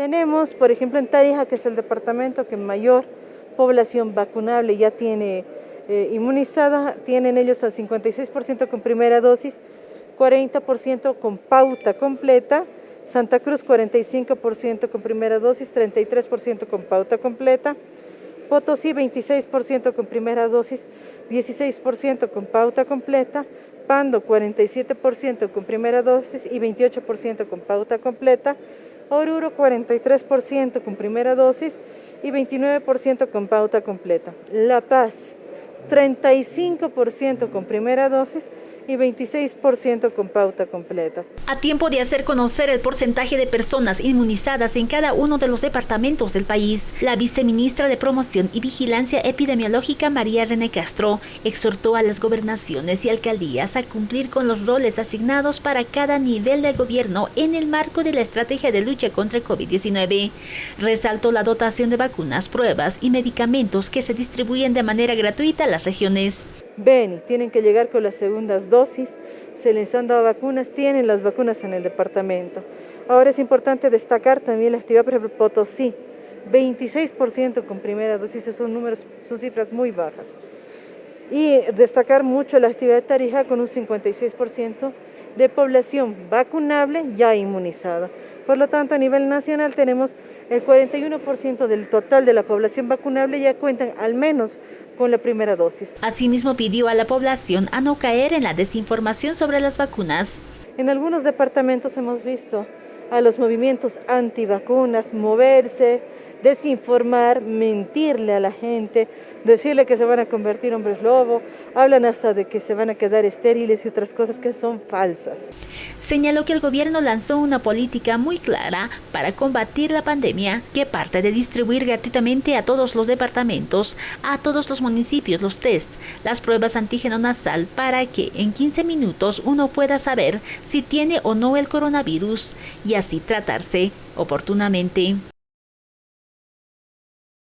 Tenemos, por ejemplo, en Tarija, que es el departamento que mayor población vacunable ya tiene eh, inmunizada, tienen ellos al 56% con primera dosis, 40% con pauta completa, Santa Cruz 45% con primera dosis, 33% con pauta completa, Potosí 26% con primera dosis, 16% con pauta completa, Pando 47% con primera dosis y 28% con pauta completa, Oruro 43% con primera dosis y 29% con pauta completa. La Paz 35% con primera dosis y 26% con pauta completa. A tiempo de hacer conocer el porcentaje de personas inmunizadas en cada uno de los departamentos del país, la viceministra de Promoción y Vigilancia Epidemiológica María René Castro exhortó a las gobernaciones y alcaldías a cumplir con los roles asignados para cada nivel de gobierno en el marco de la estrategia de lucha contra el COVID-19. Resaltó la dotación de vacunas, pruebas y medicamentos que se distribuyen de manera gratuita a las regiones. Beni, tienen que llegar con las segundas dosis, se les han dado vacunas, tienen las vacunas en el departamento. Ahora es importante destacar también la actividad, por ejemplo, Potosí, 26% con primera dosis, son números, son cifras muy bajas. Y destacar mucho la actividad de Tarija con un 56% de población vacunable ya inmunizada. Por lo tanto, a nivel nacional tenemos el 41% del total de la población vacunable ya cuentan al menos con la primera dosis. Asimismo pidió a la población a no caer en la desinformación sobre las vacunas. En algunos departamentos hemos visto a los movimientos antivacunas moverse, desinformar, mentirle a la gente, decirle que se van a convertir hombres lobo, hablan hasta de que se van a quedar estériles y otras cosas que son falsas. Señaló que el gobierno lanzó una política muy clara para combatir la pandemia que parte de distribuir gratuitamente a todos los departamentos, a todos los municipios los tests, las pruebas antígeno nasal para que en 15 minutos uno pueda saber si tiene o no el coronavirus y así tratarse oportunamente.